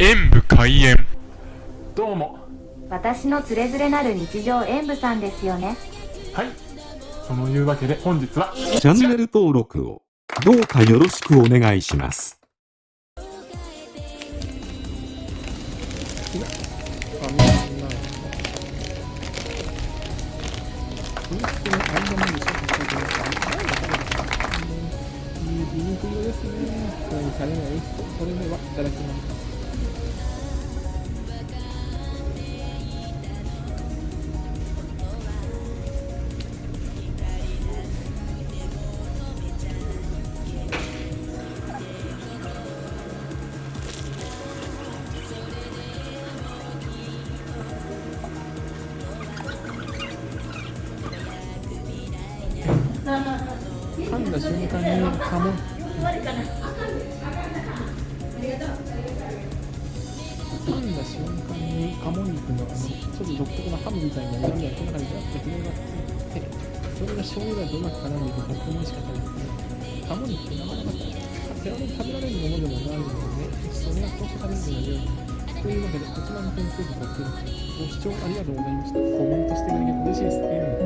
演武開演。どうも。私のつれづれなる日常演舞さんですよね。はい。そのいうわけで本日はチャンネル登録をどうかよろしくお願いします。それではいただきます。噛んだ瞬間にカモ噛んだ瞬間に鴨肉のあのちょっと独特なハムみたいな色味がこの中にガッと広がっていてそれが醤油がどうまく絡んでいてとっても美味しかったですね。鴨肉ってなかなか手軽に食べられるものでもないのでそれはこうして食べるのが良いというわけでこちらの点数とご視聴ありがとうございましたコメントしていただけると嬉しいです。